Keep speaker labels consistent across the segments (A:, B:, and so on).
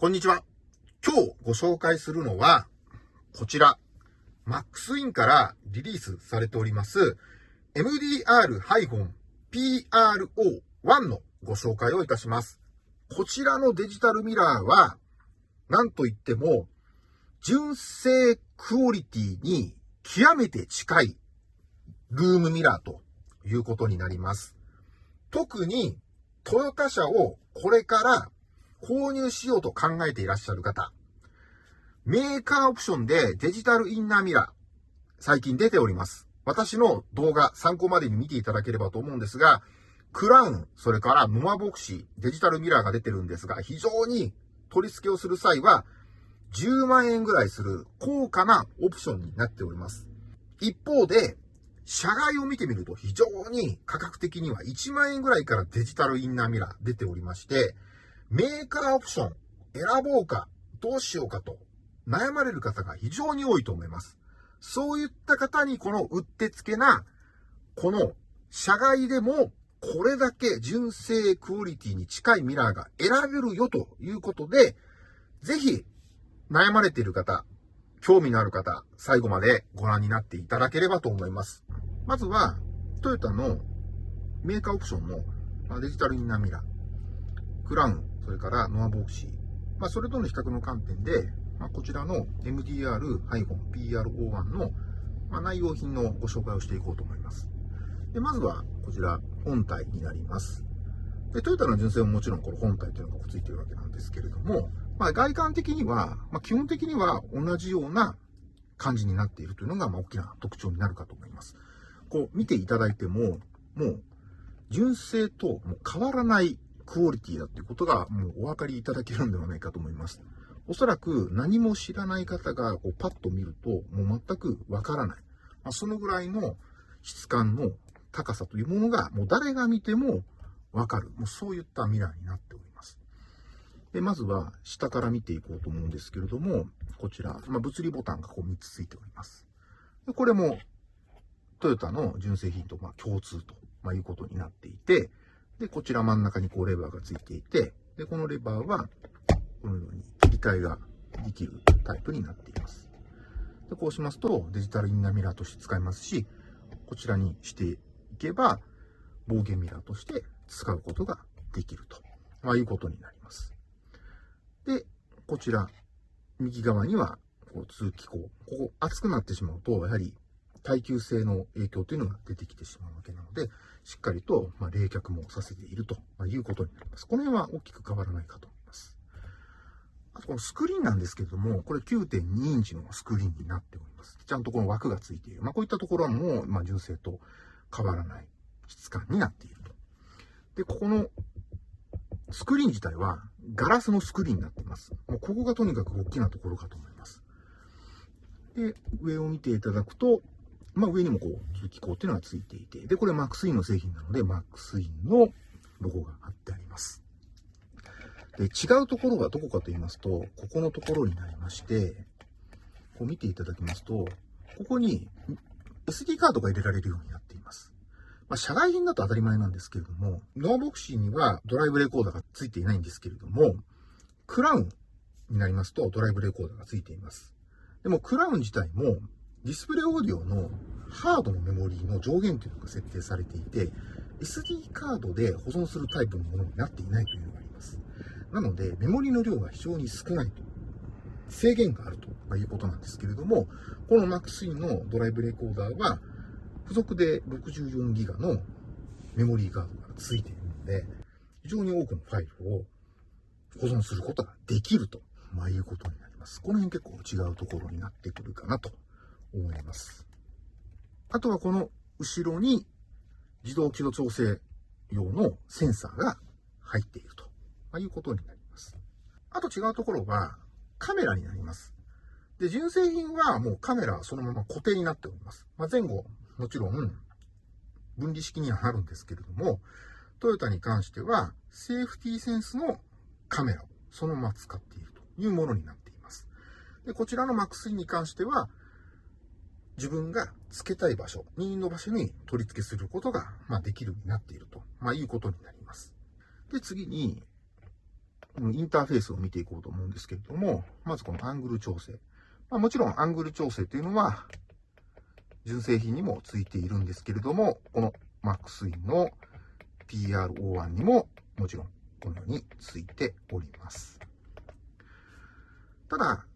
A: こんにちは。今日ご紹介するのは、こちら、マックスインからリリースされております、MDR-PRO1 のご紹介をいたします。こちらのデジタルミラーは、なんといっても、純正クオリティに極めて近いルームミラーということになります。特にトヨタ車をこれから購入しようと考えていらっしゃる方、メーカーオプションでデジタルインナーミラー、最近出ております。私の動画参考までに見ていただければと思うんですが、クラウン、それからノアボクシー、デジタルミラーが出てるんですが、非常に取り付けをする際は、10万円ぐらいする高価なオプションになっております。一方で、車外を見てみると非常に価格的には1万円ぐらいからデジタルインナーミラー出ておりまして、メーカーオプション選ぼうか、どうしようかと悩まれる方が非常に多いと思います。そういった方にこのうってつけな、この社外でもこれだけ純正クオリティに近いミラーが選べるよということで、ぜひ悩まれている方、興味のある方、最後までご覧になっていただければと思います。まずは、トヨタのメーカーオプションのデジタルインナーミラー。クラウン、それからノアボクシー、まあ、それとの比較の観点で、まあ、こちらの MDR-PRO1 の、まあ、内容品のご紹介をしていこうと思います。でまずは、こちら、本体になります。でトヨタの純正ももちろんこの本体というのがついているわけなんですけれども、まあ、外観的には、まあ、基本的には同じような感じになっているというのが、まあ、大きな特徴になるかと思います。こう見ていただいても、もう純正ともう変わらないクオリティだっていうことがもうお分かりいただけるんではないかと思います。おそらく何も知らない方がこうパッと見るともう全くわからない。まあ、そのぐらいの質感の高さというものがもう誰が見てもわかる。もうそういったミラーになっております。で、まずは下から見ていこうと思うんですけれども、こちら、まあ、物理ボタンがこう3つついております。でこれもトヨタの純正品とま共通と、まいうことになっていて、で、こちら真ん中にこうレバーがついていて、で、このレバーは、このように切り替えができるタイプになっています。で、こうしますと、デジタルインナーミラーとして使えますし、こちらにしていけば、暴言ミラーとして使うことができると、まあ、いうことになります。で、こちら、右側には、こう通気口。ここ熱くなってしまうと、やはり耐久性の影響というのが出てきてしまうわけなので、しっかりと、ま冷却もさせているということになります。この辺は大きく変わらないかと思います。あとこのスクリーンなんですけれども、これ9.2インチのスクリーンになっております。ちゃんとこの枠がついている。まあ、こういったところも、ま純正と変わらない質感になっていると。で、ここのスクリーン自体はガラスのスクリーンになっています。もうここがとにかく大きなところかと思います。で、上を見ていただくと、まあ、上にもこう、通気口っていうのがついていて、で、これマックスインの製品なので、マックスインのロゴが貼ってあります。で、違うところはどこかと言いますと、ここのところになりまして、こう見ていただきますと、ここに SD カードが入れられるようになっています。まあ、社外品だと当たり前なんですけれども、ノーボクシーにはドライブレコーダーがついていないんですけれども、クラウンになりますとドライブレコーダーがついています。でもクラウン自体もディスプレイオーディオのハードのメモリーの上限というのが設定されていて、SD カードで保存するタイプのものになっていないというのがあります。なので、メモリの量が非常に少ないと。制限があるということなんですけれども、この MAX-E のドライブレコーダーは、付属で 64GB のメモリーカードが付いているので、非常に多くのファイルを保存することができると、まあ、いうことになります。この辺結構違うところになってくるかなと思います。あとはこの後ろに自動軌道調整用のセンサーが入っていると、いうことになります。あと違うところはカメラになります。で、純正品はもうカメラそのまま固定になっております。まあ、前後、もちろん分離式にはなるんですけれども、トヨタに関してはセーフティーセンスのカメラをそのまま使っているというものになっています。で、こちらの MAX3 に関しては、自分が付けたい場所、任意の場所に取り付けすることが、まあ、できるようになっていると、まあ、いうことになります。で、次に、このインターフェースを見ていこうと思うんですけれども、まずこのアングル調整。まあ、もちろんアングル調整というのは、純正品にもついているんですけれども、この MaxIn の PRO1 にももちろんこのようについております。ただ、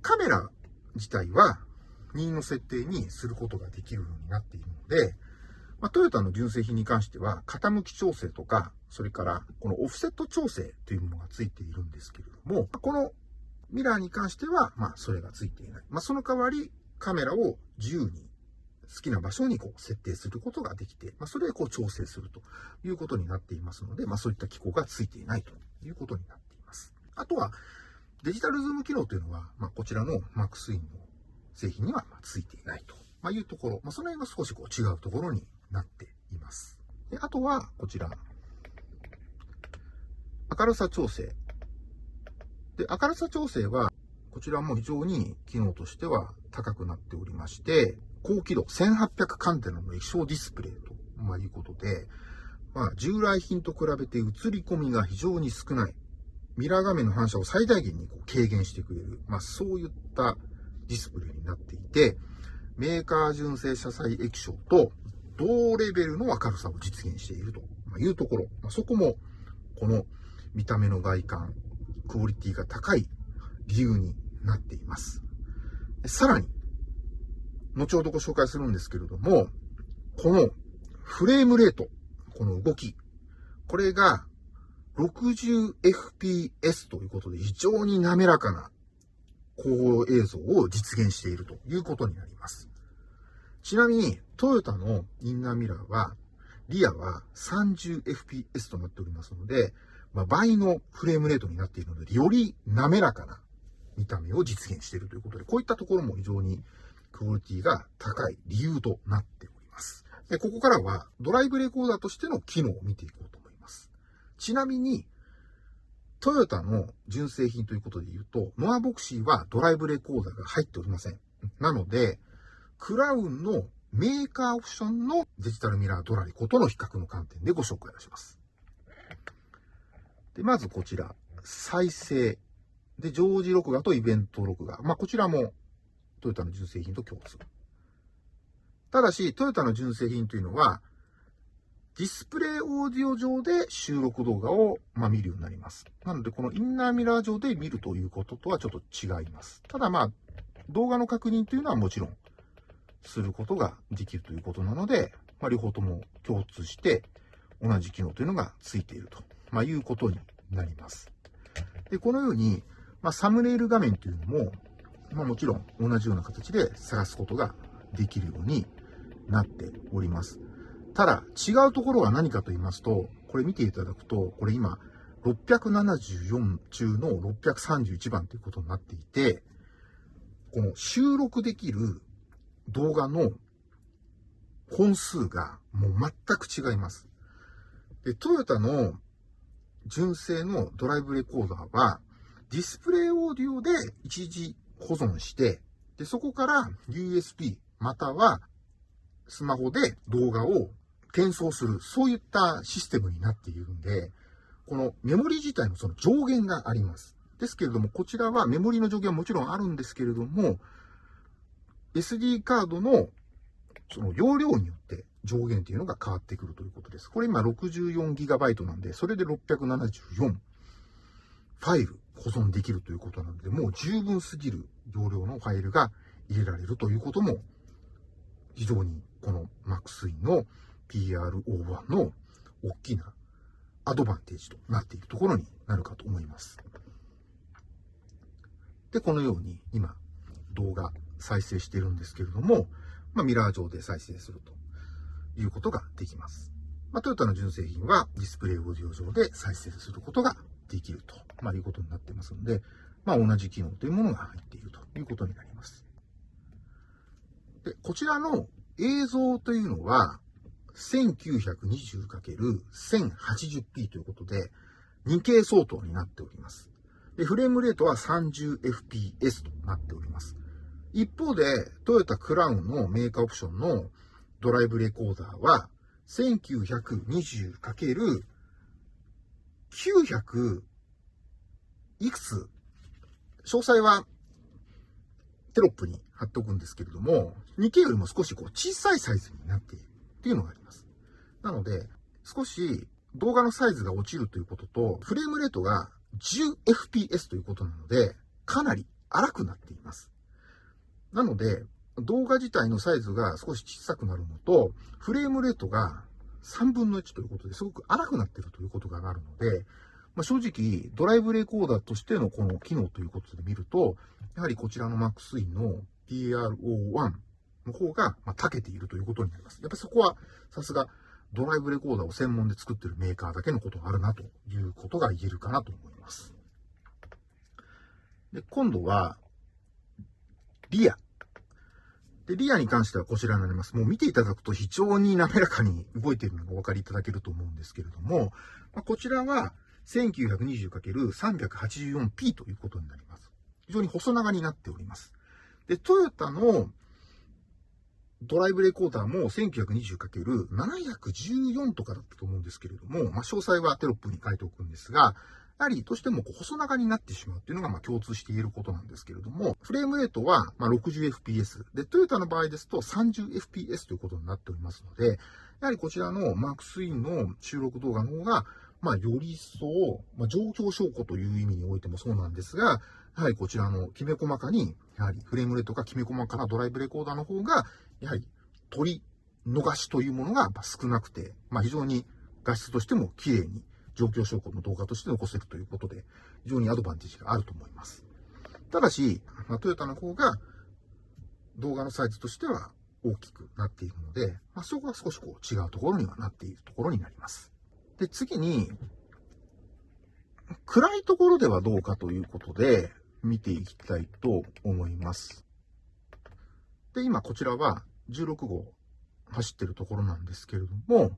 A: カメラ自体は任意の設定にすることができるようになっているので、まあ、トヨタの純正品に関しては、傾き調整とか、それからこのオフセット調整というものがついているんですけれども、このミラーに関しては、まあ、それがついていない。まあ、その代わり、カメラを自由に好きな場所にこう設定することができて、まあ、それでこう調整するということになっていますので、まあ、そういった機構がついていないということになっています。あとは、デジタルズーム機能というのは、まあ、こちらの MaxIn の製品にはついていないというところ、まあ、その辺が少しこう違うところになっています。であとは、こちら、明るさ調整。で、明るさ調整は、こちらも非常に機能としては高くなっておりまして、高輝度1800カンテナの液晶ディスプレイと、まあ、いうことで、まあ、従来品と比べて映り込みが非常に少ない。ミラー画面の反射を最大限にこう軽減してくれる。まあ、そういったディスプレイになっていて、メーカー純正車載液晶と同レベルの明るさを実現しているというところ。ま、そこも、この見た目の外観、クオリティが高い理由になっています。さらに、後ほどご紹介するんですけれども、このフレームレート、この動き、これが 60fps ということで非常に滑らかな高映像を実現しているということになります。ちなみに、トヨタのインナーミラーは、リアは 30fps となっておりますので、まあ、倍のフレームレートになっているので、より滑らかな見た目を実現しているということで、こういったところも非常にクオリティが高い理由となっております。でここからはドライブレコーダーとしての機能を見ていこうと思います。ちなみに、トヨタの純正品ということで言うと、ノアボクシーはドライブレコーダーが入っておりません。なので、クラウンのメーカーオプションのデジタルミラードラリコとの比較の観点でご紹介をします。で、まずこちら、再生。で、常時録画とイベント録画。まあ、こちらもトヨタの純正品と共通。ただし、トヨタの純正品というのは、ディスプレイオーディオ上で収録動画を、ま見るようになります。なので、このインナーミラー上で見るということとはちょっと違います。ただまあ、動画の確認というのはもちろんすることができるということなので、まあ、両方とも共通して同じ機能というのがついていると、まあ、いうことになります。で、このように、まあ、サムネイル画面というのも、まあ、もちろん同じような形で探すことができるようになっております。ただ、違うところは何かと言いますと、これ見ていただくと、これ今、674中の631番ということになっていて、この収録できる動画の本数がもう全く違います。で、トヨタの純正のドライブレコーダーは、ディスプレイオーディオで一時保存して、で、そこから USB またはスマホで動画を転送する、そういったシステムになっているんで、このメモリ自体のその上限があります。ですけれども、こちらはメモリの上限はもちろんあるんですけれども、SD カードのその容量によって上限というのが変わってくるということです。これ今 64GB なんで、それで674ファイル保存できるということなので、もう十分すぎる容量のファイルが入れられるということも、非常にこの MaxIn の PRO1 の大きなアドバンテージとなっているところになるかと思います。で、このように今動画再生しているんですけれども、まあ、ミラー上で再生するということができます。まあ、トヨタの純正品はディスプレイオーディオ上で再生することができると、まあ、いうことになってますので、まあ、同じ機能というものが入っているということになります。で、こちらの映像というのは、1920×1080p ということで、2K 相当になっております。で、フレームレートは 30fps となっております。一方で、トヨタクラウンのメーカーオプションのドライブレコーダーは、1920× 900いくつ、詳細はテロップに貼っておくんですけれども、2K よりも少しこう小さいサイズになっているっていうのがあります。なので、少し動画のサイズが落ちるということと、フレームレートが 10fps ということなので、かなり荒くなっています。なので、動画自体のサイズが少し小さくなるのと、フレームレートが3分の1ということですごく荒くなっているということがあるので、まあ、正直、ドライブレコーダーとしてのこの機能ということで見ると、やはりこちらの MaxIn の PRO1 の方が、まあ、長けているということになります。やっぱりそこは、さすが、ドライブレコーダーを専門で作ってるメーカーだけのことがあるなということが言えるかなと思います。で、今度は、リア。で、リアに関してはこちらになります。もう見ていただくと非常に滑らかに動いているのがお分かりいただけると思うんですけれども、まあ、こちらは 1920×384p ということになります。非常に細長になっております。で、トヨタのドライブレコーダーも 1920×714 とかだったと思うんですけれども、まあ、詳細はテロップに書いておくんですが、やはりどうしてもこう細長になってしまうっていうのがま共通して言えることなんですけれども、フレームレートはま 60fps。で、トヨタの場合ですと 30fps ということになっておりますので、やはりこちらのマークスインの収録動画の方が、ま、より一層、まあ、状況証拠という意味においてもそうなんですが、やはりこちらのきめ細かに、やはりフレームレートがきめ細かなドライブレコーダーの方が、やはり取り逃しというものが少なくて、まあ、非常に画質としても綺麗に状況証拠の動画として残せるということで、非常にアドバンテージがあると思います。ただし、まあ、トヨタの方が動画のサイズとしては大きくなっているので、まあ、そこは少しこう違うところにはなっているところになります。で、次に、暗いところではどうかということで見ていきたいと思います。で、今こちらは16号走ってるところなんですけれども、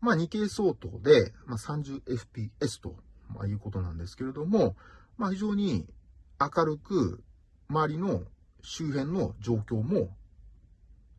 A: まあ 2K 相当で、まあ、30fps と、まあ、いうことなんですけれども、まあ非常に明るく周りの周辺の状況も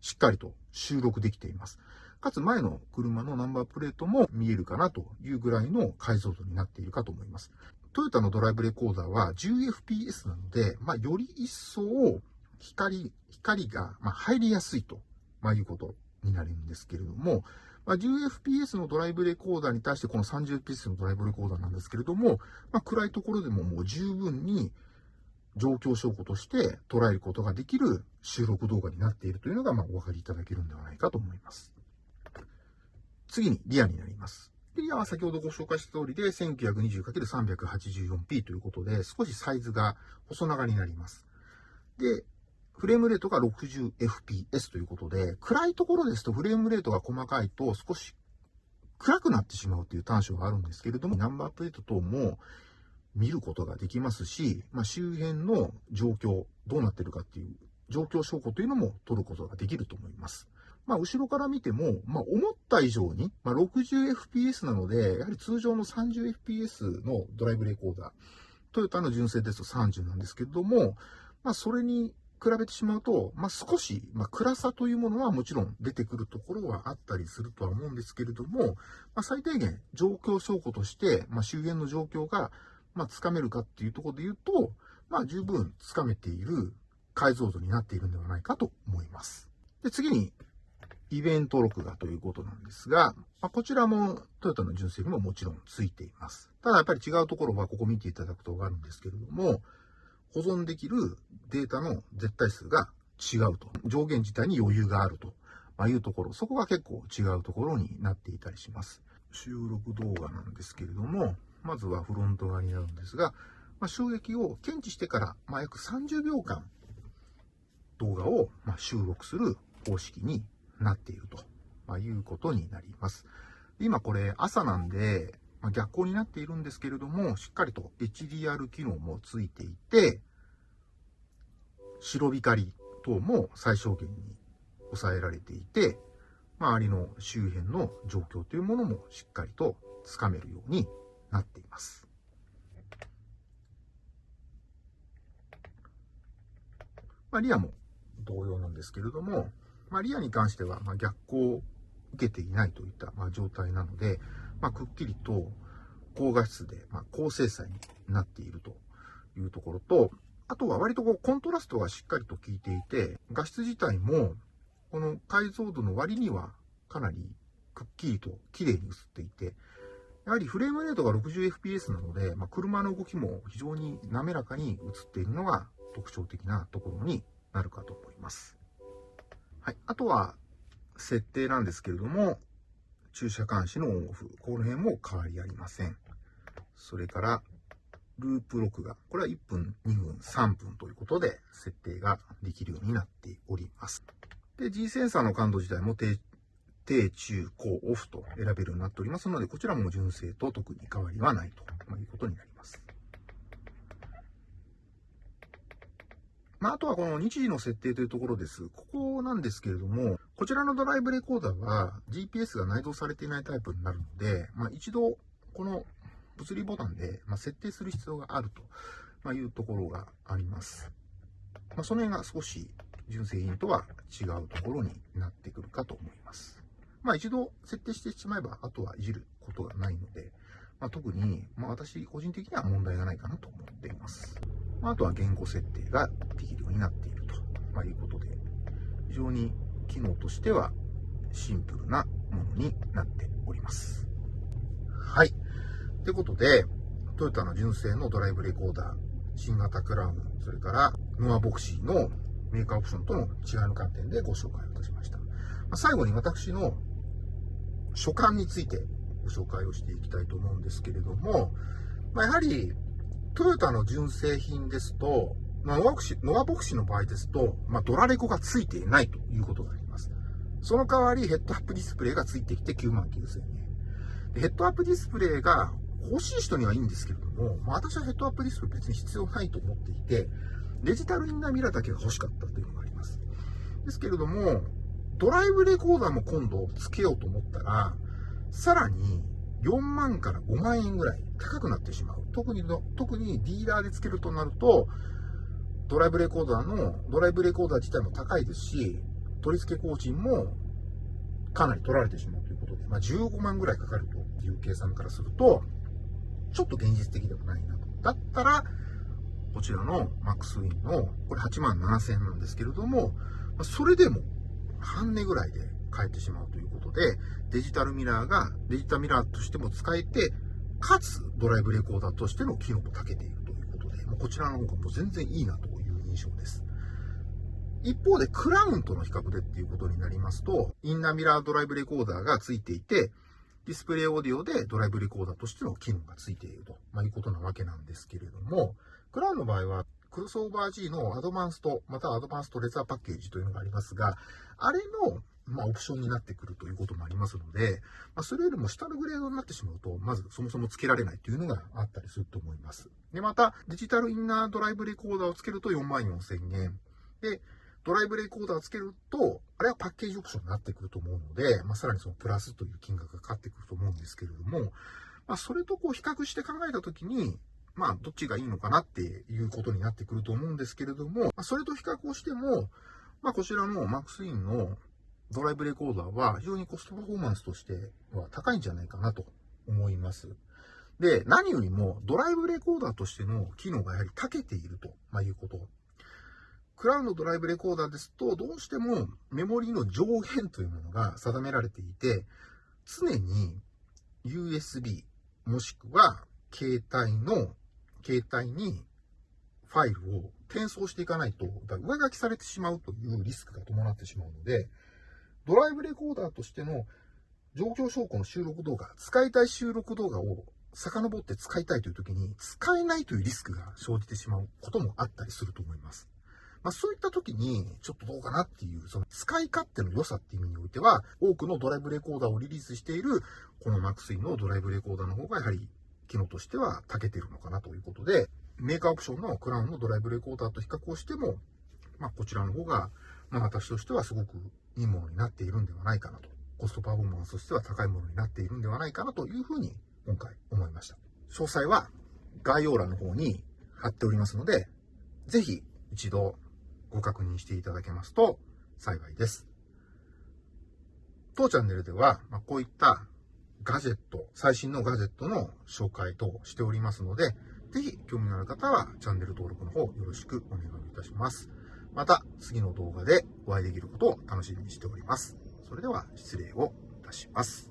A: しっかりと収録できています。かつ前の車のナンバープレートも見えるかなというぐらいの解像度になっているかと思います。トヨタのドライブレコーダーは 10fps なので、まあ、より一層光、光が入りやすいと、まあ、いうことになるんですけれども、まあ、10fps のドライブレコーダーに対してこの 30fps のドライブレコーダーなんですけれども、まあ、暗いところでももう十分に状況証拠として捉えることができる収録動画になっているというのが、まあ、お分かりいただけるんではないかと思います。次にリアになります。リアは先ほどご紹介した通りで 1920×384p ということで少しサイズが細長になります。で、フレームレートが 60fps ということで、暗いところですとフレームレートが細かいと少し暗くなってしまうという短所があるんですけれども、ナンバープレート等も見ることができますし、まあ、周辺の状況、どうなってるかっていう状況証拠というのも取ることができると思います。まあ、後ろから見ても、まあ、思った以上に、まあ、60fps なので、やはり通常の 30fps のドライブレコーダー、トヨタの純正ですと30なんですけれども、まあ、それに比べてしまうと、まあ、少し、まあ、暗さというものはもちろん出てくるところはあったりするとは思うんですけれども、まあ、最低限状況証拠として、ま、周辺の状況が、ま、つかめるかっていうところで言うと、ま、十分つかめている解像度になっているんではないかと思います。で、次に、イベント録画ということなんですが、まあ、こちらもトヨタの純正にももちろんついています。ただやっぱり違うところはここ見ていただくとわかるんですけれども、保存できるデータの絶対数が違うと。上限自体に余裕があると、まいうところ、そこが結構違うところになっていたりします。収録動画なんですけれども、まずはフロント側になるんですが、まあ、衝撃を検知してから、まあ、約30秒間動画をま収録する方式になっていると、まいうことになります。今これ朝なんで、ま逆光になっているんですけれども、しっかりと HDR 機能もついていて、白光等も最小限に抑えられていて、周りの周辺の状況というものもしっかりとつかめるようになっています。まあ、リアも同様なんですけれども、まあ、リアに関しては、ま逆光を受けていないといった、ま状態なので、まあ、くっきりと高画質で、ま高精細になっているというところと、あとは割とこうコントラストがしっかりと効いていて、画質自体もこの解像度の割にはかなりくっきりと綺麗に映っていて、やはりフレームレートが 60fps なので、まあ、車の動きも非常に滑らかに映っているのが特徴的なところになるかと思います。はい。あとは、設定なんですけれども、駐車監視のオンオフ。この辺も変わりありません。それから、ループ録画。これは1分、2分、3分ということで設定ができるようになっております。で、G センサーの感度自体も低、低、中、高、オフと選べるようになっておりますので、こちらも純正と特に変わりはないということになります。まあ、あとはこの日時の設定というところです。ここなんですけれども、こちらのドライブレコーダーは GPS が内蔵されていないタイプになるので、まあ、一度この物理ボタンで、ま設定する必要があると、いうところがあります。まあ、その辺が少し純正品とは違うところになってくるかと思います。まあ一度設定してしまえば、あとはいじることがないので、まあ、特に、まあ、私個人的には問題がないかなと思っています。あ、とは言語設定ができるようになっていると、まいうことで、非常に機能としてはシンプルなものになっております。はい。ということで、トヨタの純正のドライブレコーダー、新型クラウン、それからノアボクシーのメーカーオプションとの違いの観点でご紹介をいたしました。まあ、最後に私の所感についてご紹介をしていきたいと思うんですけれども、まあ、やはりトヨタの純正品ですと、ノアボクシノアボクシの場合ですと、まあ、ドラレコがついていないということがあります。その代わりヘッドアップディスプレイがついてきて9万9000円。ヘッドアップディスプレイが欲しい人にはいいんですけれども、まあ、私はヘッドアップディスプレイ別に必要ないと思っていて、デジタルインナーミラーだけが欲しかったというのがあります。ですけれども、ドライブレコーダーも今度つけようと思ったら、さらに4万から5万円ぐらい高くなってしまう。特にの特にディーラーでつけるとなると、ドライブレコーダーの、ドライブレコーダー自体も高いですし、取り付け工賃もかなり取られてしまうということで、まあ、15万ぐらいかかるという計算からすると、ちょっと現実的ではないなと。だったら、こちらのマックスウィンの、これ8万7000円なんですけれども、それでも半値ぐらいで買えてしまうということで、デジタルミラーがデジタルミラーとしても使えて、かつドライブレコーダーとしての機能も長けているということで、こちらの方がもう全然いいなという印象です。一方でクラウンとの比較でっていうことになりますと、インナーミラードライブレコーダーがついていて、ディスプレイオーディオでドライブレコーダーとしての機能がついていると、まあ、いうことなわけなんですけれども、クラウンの場合は、クロスオーバー G のアドバンスト、またはアドバンストレザーパッケージというのがありますが、あれの、まあ、オプションになってくるということもありますので、まあ、それよりも下のグレードになってしまうと、まずそもそも付けられないというのがあったりすると思います。で、また、デジタルインナードライブレコーダーをつけると4万4000円。で、ドライブレコーダーをつけると、あれはパッケージオプションになってくると思うので、まあ、さらにそのプラスという金額がかかってくると思うんですけれども、まあ、それとこう比較して考えたときに、まあ、どっちがいいのかなっていうことになってくると思うんですけれども、まあ、それと比較をしても、まあ、こちらのマックスインのドライブレコーダーは非常にコストパフォーマンスとしては高いんじゃないかなと思います。で、何よりもドライブレコーダーとしての機能がやはり長けていると、まあ、いうことクラウンのドライブレコーダーですと、どうしてもメモリの上限というものが定められていて、常に USB もしくは携帯の、携帯にファイルを転送していかないと、上書きされてしまうというリスクが伴ってしまうので、ドライブレコーダーとしての状況証拠の収録動画、使いたい収録動画を遡って使いたいという時に、使えないというリスクが生じてしまうこともあったりすると思います。まあ、そういった時に、ちょっとどうかなっていう、その使い勝手の良さっていう意味においては、多くのドライブレコーダーをリリースしている、このマックスインのドライブレコーダーの方が、やはり、機能としては長けてるのかなということで、メーカーオプションのクラウンのドライブレコーダーと比較をしても、まあ、こちらの方が、まあ、私としてはすごくいいものになっているんではないかなと。コストパフォーマンスとしては高いものになっているんではないかなというふうに、今回思いました。詳細は概要欄の方に貼っておりますので、ぜひ一度ご確認していただけますと幸いです。当チャンネルでは、まこういったガジェット、最新のガジェットの紹介としておりますので、ぜひ興味のある方はチャンネル登録の方よろしくお願いいたします。また次の動画でお会いできることを楽しみにしております。それでは失礼をいたします。